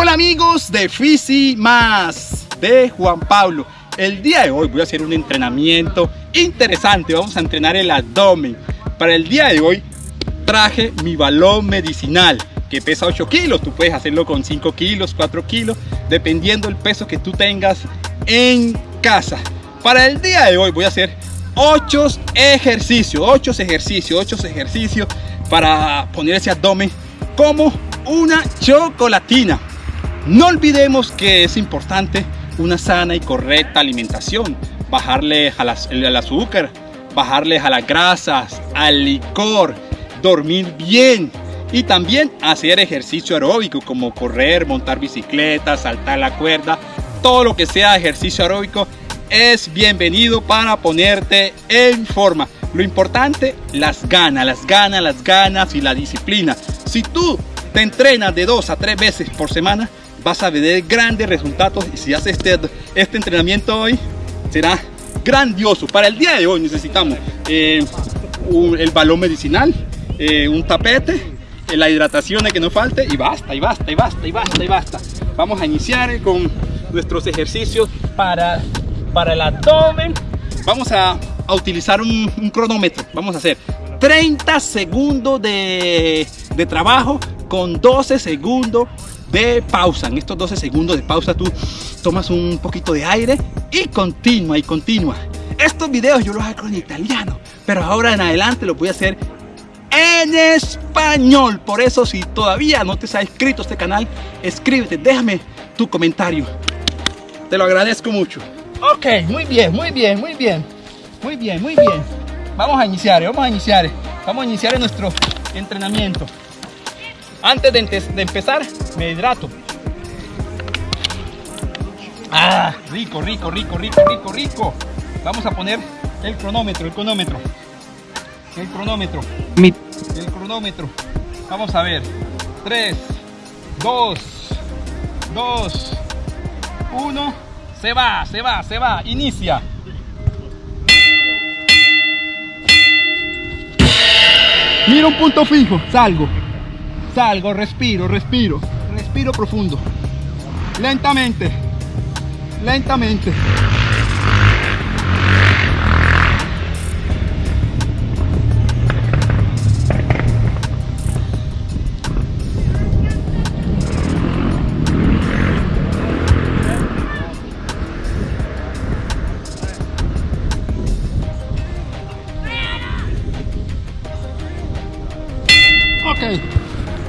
Hola amigos de Fisi Más de Juan Pablo. El día de hoy voy a hacer un entrenamiento interesante. Vamos a entrenar el abdomen. Para el día de hoy traje mi balón medicinal que pesa 8 kilos. Tú puedes hacerlo con 5 kilos, 4 kilos, dependiendo el peso que tú tengas en casa. Para el día de hoy voy a hacer 8 ejercicios, 8 ejercicios, 8 ejercicios para poner ese abdomen como una chocolatina. No olvidemos que es importante una sana y correcta alimentación, bajarle al azúcar, bajarle a las grasas, al licor, dormir bien y también hacer ejercicio aeróbico como correr, montar bicicleta, saltar la cuerda, todo lo que sea ejercicio aeróbico es bienvenido para ponerte en forma. Lo importante, las ganas, las ganas, las ganas y la disciplina. Si tú te entrenas de dos a tres veces por semana, vas a ver grandes resultados y si haces este, este entrenamiento hoy, será grandioso. Para el día de hoy necesitamos eh, el balón medicinal, eh, un tapete, eh, la hidratación de que no falte y basta, y basta, y basta, y basta, y basta. Vamos a iniciar con nuestros ejercicios para, para el abdomen. Vamos a, a utilizar un, un, cronómetro. Vamos a hacer 30 segundos de, de trabajo con 12 segundos de pausa. En estos 12 segundos de pausa tú tomas un poquito de aire y continúa y continúa. Estos videos yo los hago en italiano, pero ahora en adelante los voy a hacer en español. Por eso si todavía no te has inscrito a este canal, escríbete, déjame tu comentario. Te lo agradezco mucho. Ok, muy bien, muy bien, muy bien. Muy bien, muy bien. Vamos a iniciar, vamos a iniciar. Vamos a iniciar nuestro entrenamiento. Antes de, de empezar, me hidrato. Ah, rico, rico, rico, rico, rico, rico. Vamos a poner el cronómetro, el cronómetro. El cronómetro. El cronómetro. Vamos a ver. 3, 2, 2, 1. Se va, se va, se va. Inicia. Mira un punto fijo. Salgo. Salgo, respiro, respiro. Respiro profundo. Lentamente. Lentamente.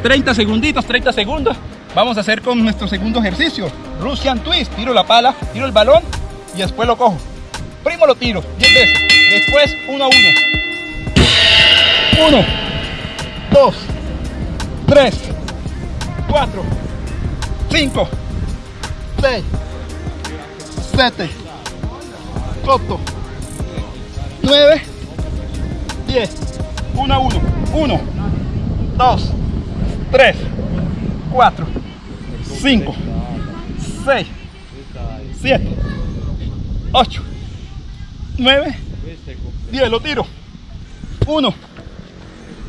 30 segunditos, 30 segundos. Vamos a hacer con nuestro segundo ejercicio. Russian Twist. Tiro la pala, tiro el balón y después lo cojo. Primo lo tiro 10 veces. Después 1 a 1. 1, 2, 3, 4, 5, 6, 7, 8, 9, 10. 1 a 1. 1, 2, 3, 4, 5, 6, 7, 8, 9, 10. Lo tiro. 1,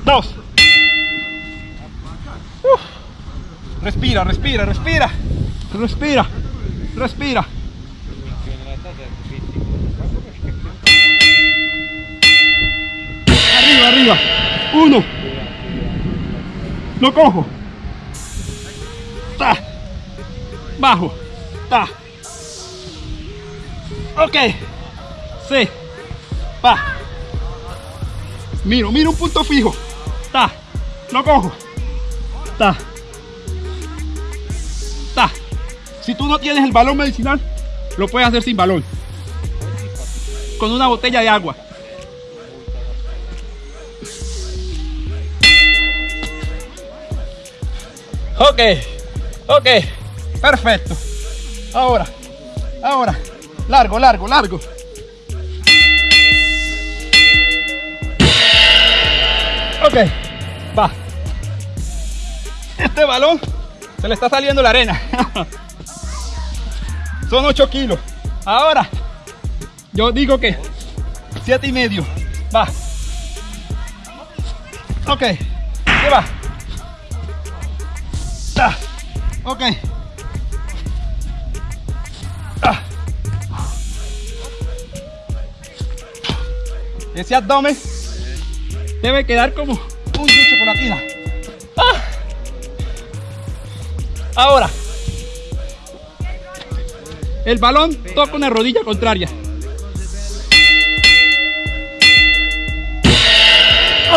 2. Respira, respira, respira. Respira, respira. Arriba, arriba. 1. Lo cojo. Ta. Bajo. Ta. Ok. Sí. Va. Miro, miro un punto fijo. Ta. Lo cojo. Ta. Ta. Si tú no tienes el balón medicinal, lo puedes hacer sin balón. Con una botella de agua. Ok, ok, perfecto. Ahora, ahora, largo, largo, largo. Ok, va. Este balón se le está saliendo la arena. Son 8 kilos. Ahora, yo digo que 7 y medio. Va. Ok, ¿qué va? Ok. Ah. Ese abdomen debe quedar como un choco con la Ah. Ahora, el balón toca una rodilla contraria.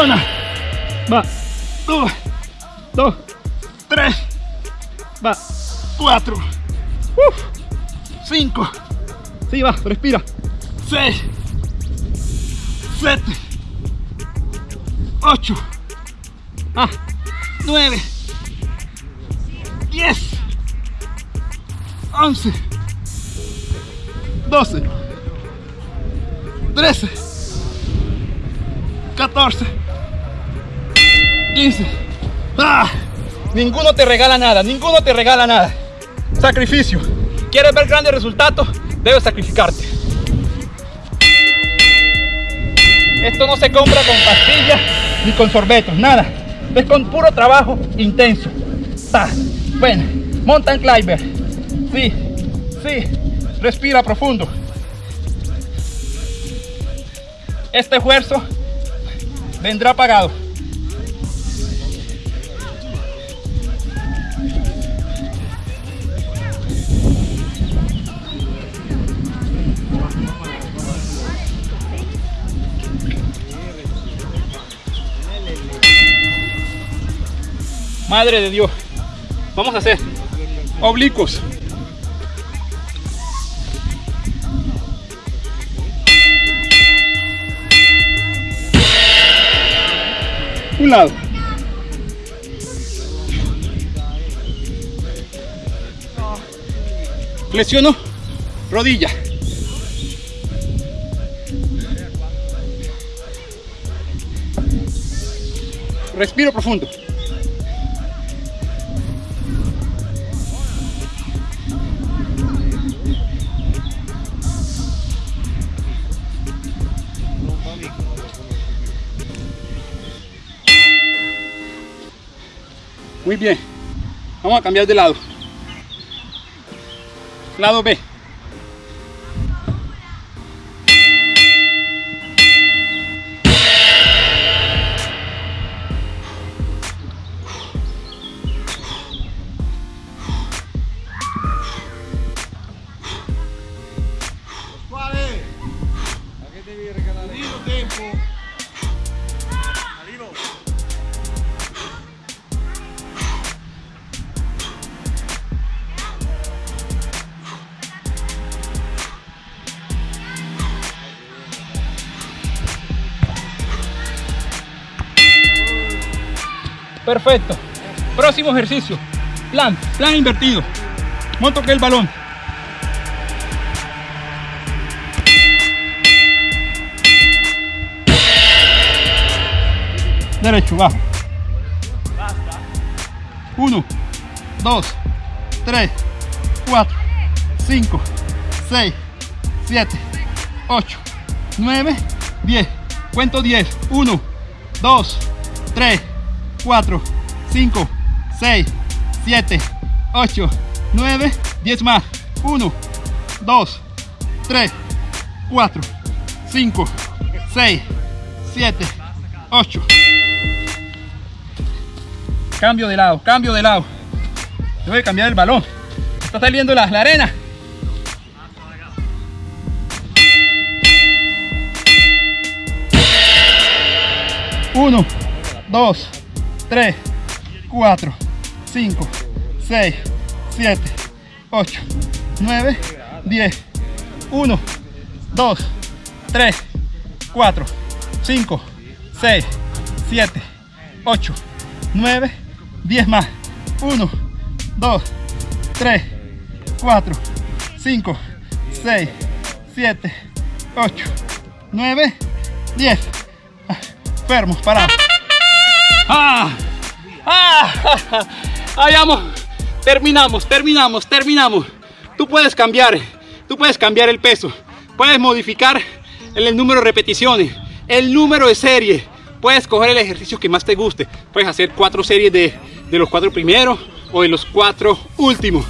Una, va, dos, dos, tres va, cuatro, cinco, sí va, respira, seis, siete, ocho, ah, nueve, diez, once, doce, trece, catorce, quince. ¡Ah! Ninguno te regala nada, ninguno te regala nada. Sacrificio. ¿Quieres ver grandes resultados? Debes sacrificarte. Esto no se compra con pastillas ni con sorbetos, nada. Es con puro trabajo intenso. Ta. Bueno, mountain climber. Sí, sí. Respira profundo. Este esfuerzo vendrá pagado. Madre de Dios. Vamos a hacer oblicuos. Un lado. Flexiono rodilla. Respiro profundo. Muy bien. Vamos a cambiar de lado. Lado B. Perfecto. Próximo ejercicio. Plan, plan invertido. Monto que el balón. Derecho, bajo. Uno, dos, tres, cuatro, cinco, seis, siete, ocho, nueve, diez. Cuento diez. Uno, dos, tres. 4, 5, 6, 7, 8, 9, 10 más. 1, 2, 3, 4, 5, 6, 7, 8. Cambio de lado, cambio de lado. Tengo que cambiar el balón. Está saliendo la, la arena. Uno, dos, 3, 4, 5, 6, 7, 8, 9, 10, 1, 2, 3, 4, 5, 6, 7, 8, 9, 10 más. 1, 2, 3, 4, 5, 6, 7, 8, 9, 10. Fermos, parados. ¡Ah! ¡Ah! ¡Ahí vamos! Terminamos, terminamos, terminamos. Tú puedes cambiar, tú puedes cambiar el peso, puedes modificar el número de repeticiones, el número de serie, puedes coger el ejercicio que más te guste. Puedes hacer cuatro series de, de los cuatro primeros o de los cuatro últimos.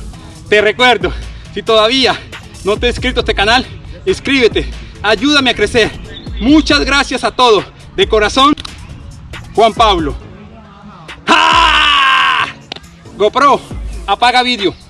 Te recuerdo, si todavía no te has inscrito a este canal, inscríbete, ayúdame a crecer. Muchas gracias a todos. De corazón, Juan Pablo. GoPro, apaga vídeo.